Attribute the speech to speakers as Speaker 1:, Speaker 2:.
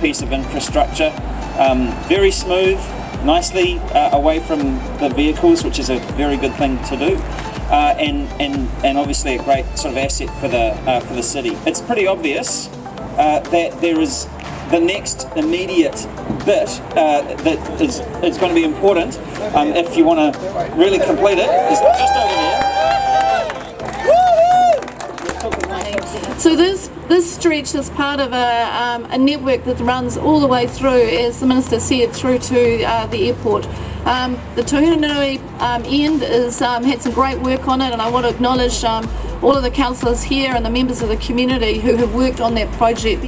Speaker 1: piece of infrastructure. Um, very smooth, nicely uh, away from the vehicles, which is a very good thing to do. Uh, and, and, and obviously a great sort of asset for the, uh, for the city. It's pretty obvious uh, that there is the next immediate bit uh, that is, is going to be important um, if you want to really complete it is just over there.
Speaker 2: So this this stretch is part of a, um, a network that runs all the way through, as the Minister said, through to uh, the airport. Um, the Tuhinanui um, end has um, had some great work on it and I want to acknowledge um, all of the councillors here and the members of the community who have worked on that project.